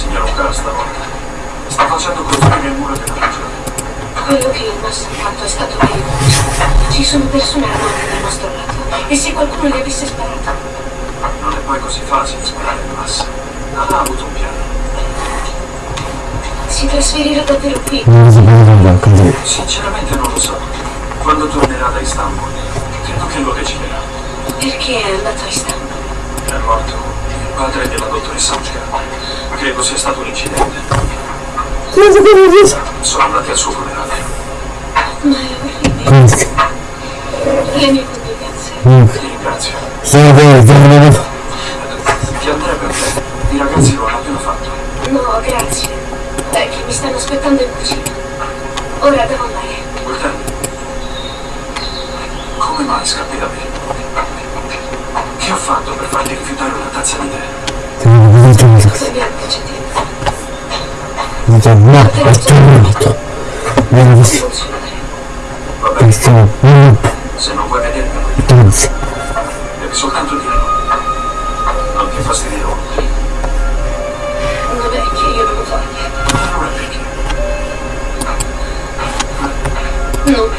signora O'Cara stavolta. Sta facendo costruire il muro della prigione. Quello che il Massa ha fatto è stato pericoloso. Ci sono persone armate dal nostro lato. E se qualcuno gli avesse sparato? Non è poi così facile sparare il massa. Ha avuto un piano. Si trasferirà davvero qui? Non si può vedere così. Sinceramente non lo so. Quando tornerà da Istanbul, credo che lo deciderà. Perché è andato a Istanbul? È morto il padre. Sia stato un incidente. Non vedere. Sono andati al suo funerale. Ma è orribile. Questo. Le mie condoglianze. Ti ringrazio. Sono vero, sono vero. Ti andrebbe a te. I ragazzi lo hanno appena fatto. No, grazie. È che mi stanno aspettando in cucina. Ora devo andare. Guarda. Come mai scappi da me? Che ho fatto per farti rifiutare una tazza di tè? Sono in casa. Cosa bianca c'è Non c'è no, è tornato. Non Questo non se non vuoi vedermelo, pensa. devi soltanto dirlo. Non ti fastidirò. Non è che io non lo voglia. Allora perché? Non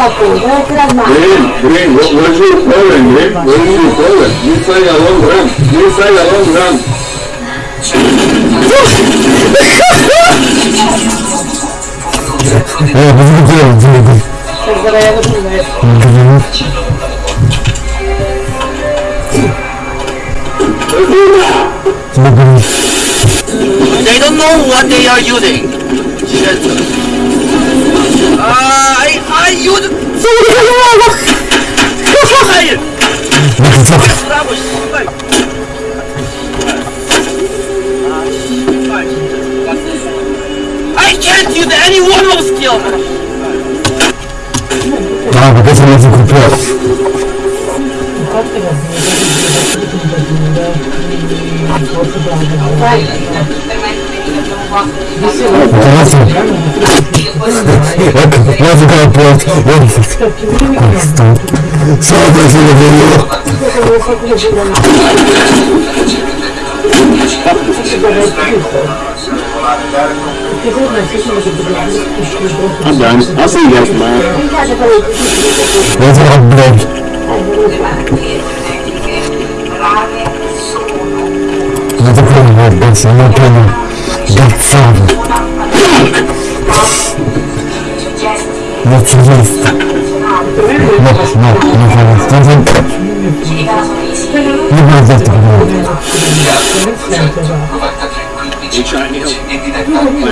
battuto, dove te la mano? Green, Green, what, what is your problem, Green? What is your problem? You say a long run. You say a long run. Eh, cosa dire? Dimmi. Per dove così, what they are using. Shit. Uh, I, I use... Geil! I can't use any one of skills! Ah, but that's another good plot. What's going on? What is it? Sorry, I'm in the video. I'm done. I'll see you guys tomorrow. What's up, bro? Надо понимать, Бенс, я не понял. Not father that lived no, no, no, no, doesn't never that world you trying to help my?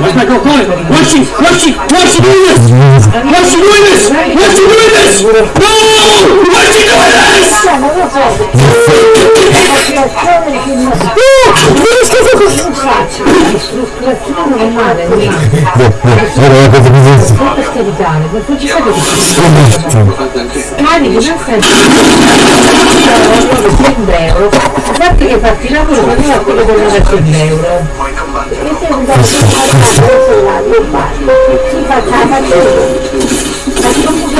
Where's my girl going? Why's she, why's she, why's she doing this? Why's she doing this? Why's she doing this? No! Why's she doing this? Faccio, l'ispirazione normale, non la cosa che per scaricare, perché ci sai che scarichi, non sempre 100 euro, sappi che farti lavoro non è quello che non è 100 euro. Puoi. E se mi dai un cellulare, io faccio, si faccia la faccia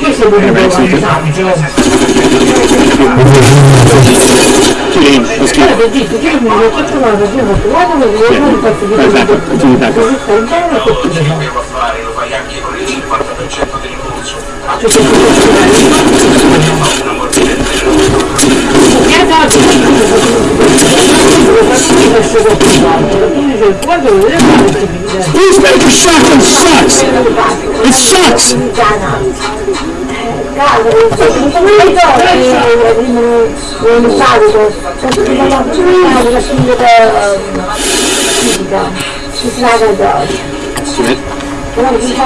These major shotgun sucks! It sucks! L'unico che vuole fare io se vuoi un vantaggio Two games. Let's keep però ti dico